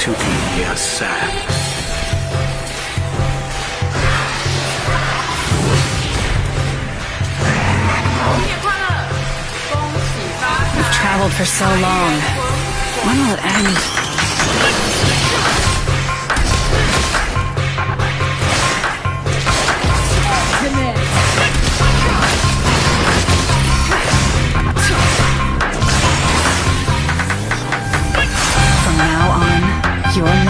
to be yourself. We've traveled for so long. When will it end? your life.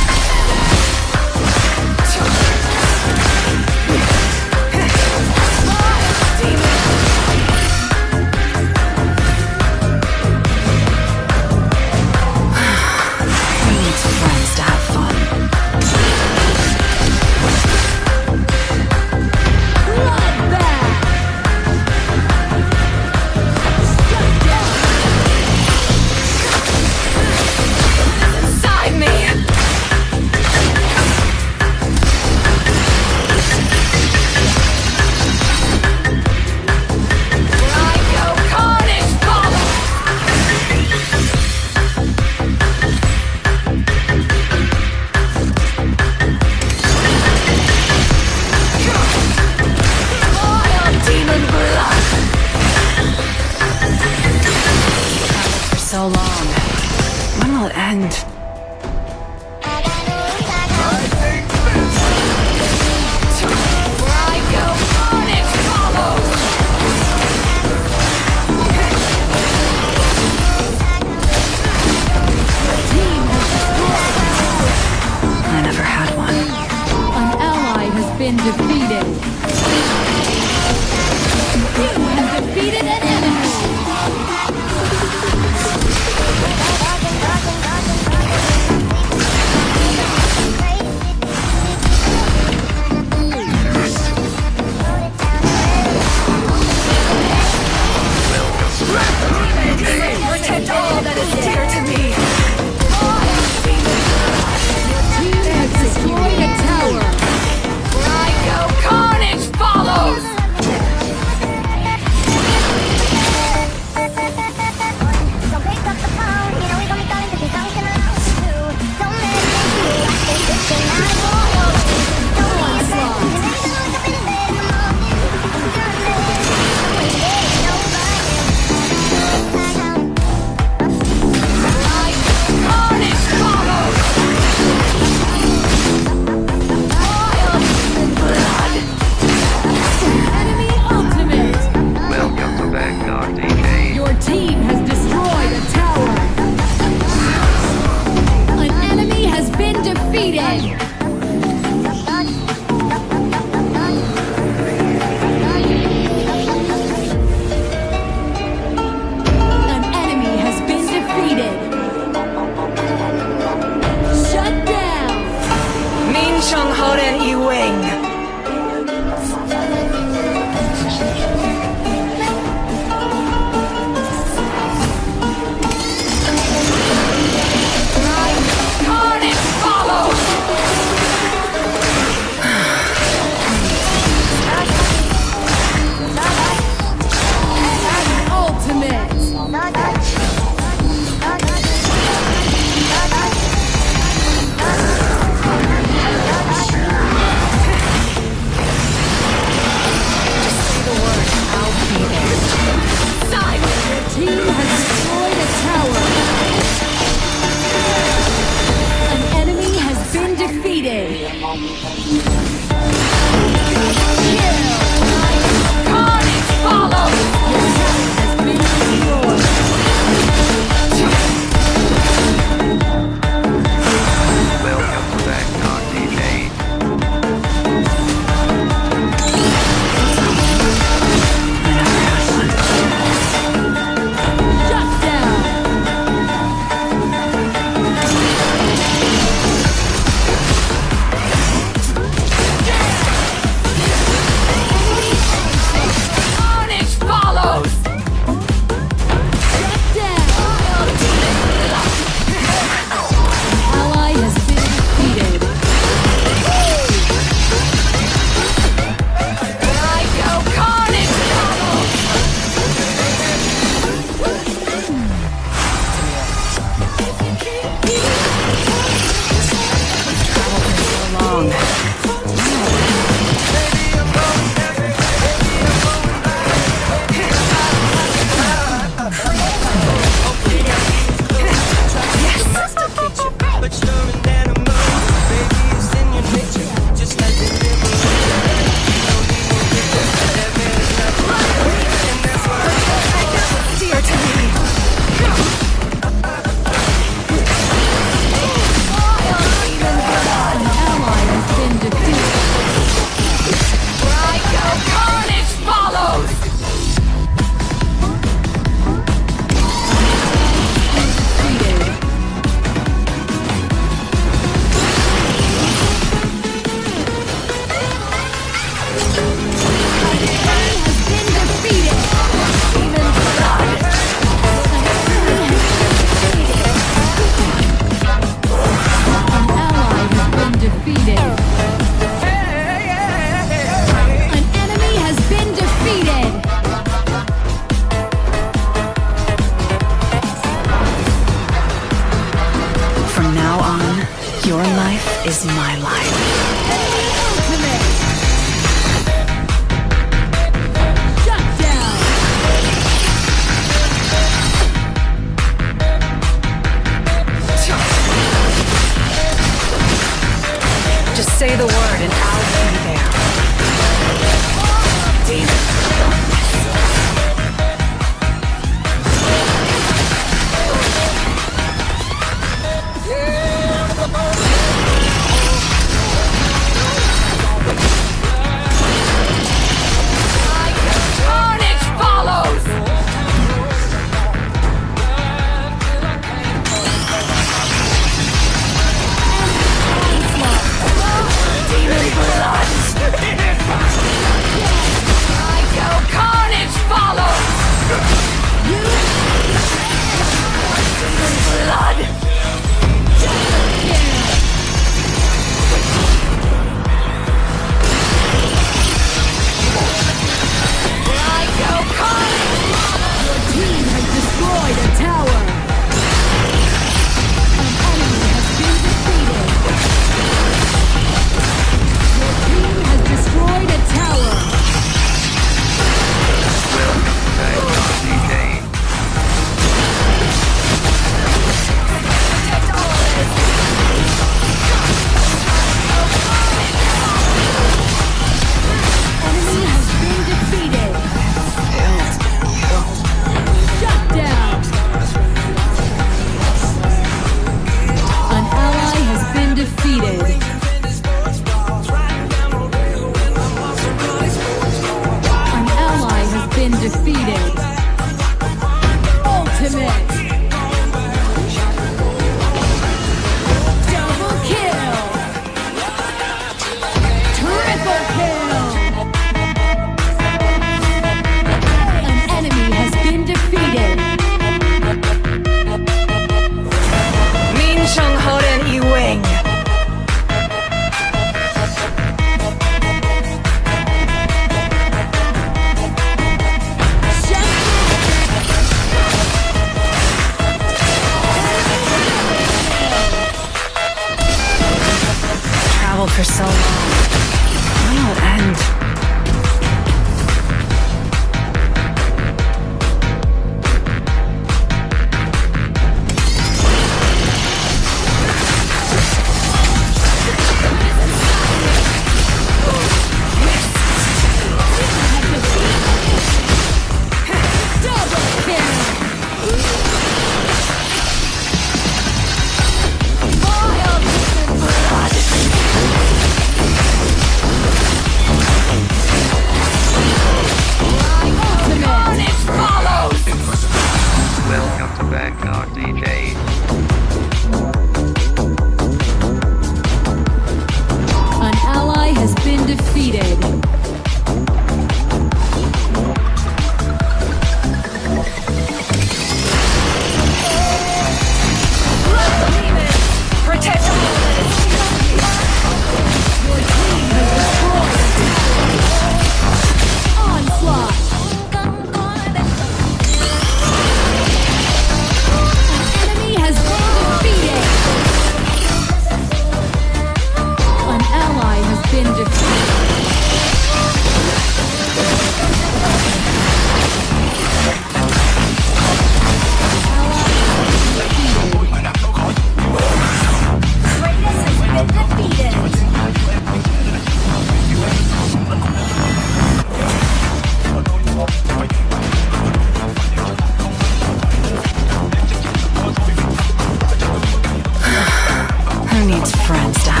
needs friends to